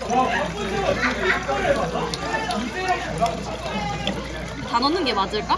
다. 다 넣는 게 맞을까?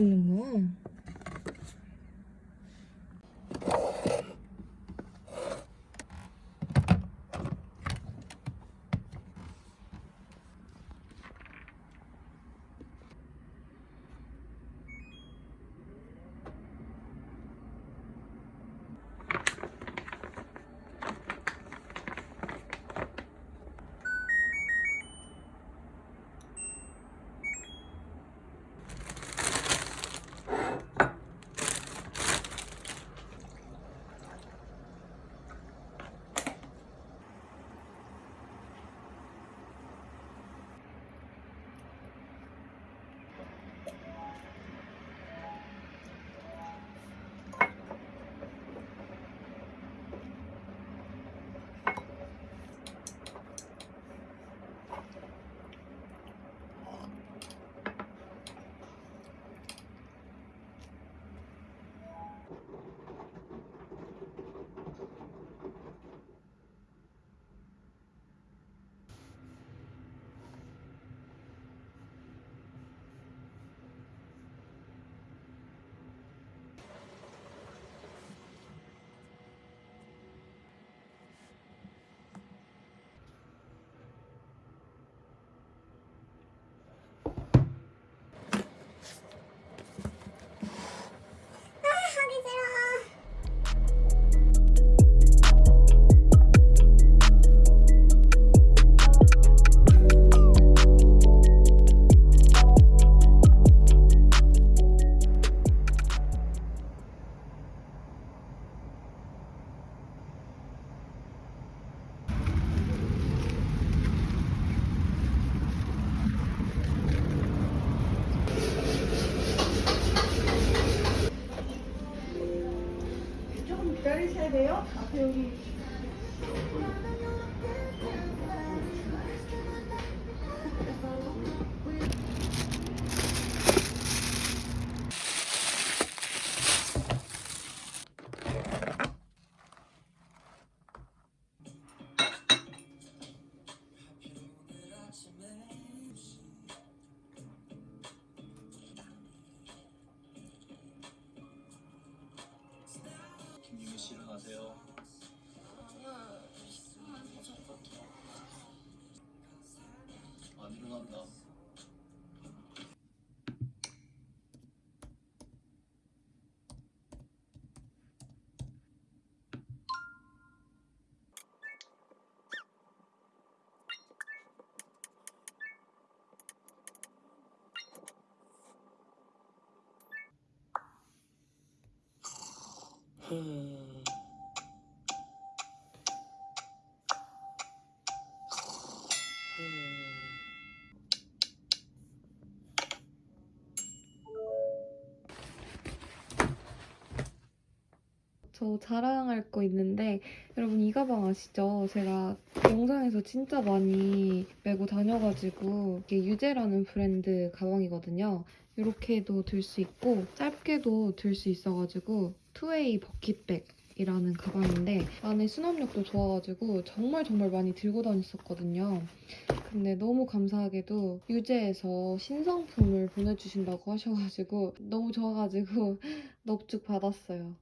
넣는 거야? 돼요. 안 일어난다. 저 자랑할 거 있는데 여러분 이 가방 아시죠? 제가 영상에서 진짜 많이 메고 다녀가지고 이게 유제라는 브랜드 가방이거든요. 이렇게도 들 수 있고 짧게도 들 수 있어가지고 투웨이 버킷백 이라는 가방인데 안에 수납력도 좋아가지고 정말 정말 많이 들고 다녔었거든요. 근데 너무 감사하게도 유제에서 신상품을 보내주신다고 하셔가지고 너무 좋아가지고 넙죽 받았어요.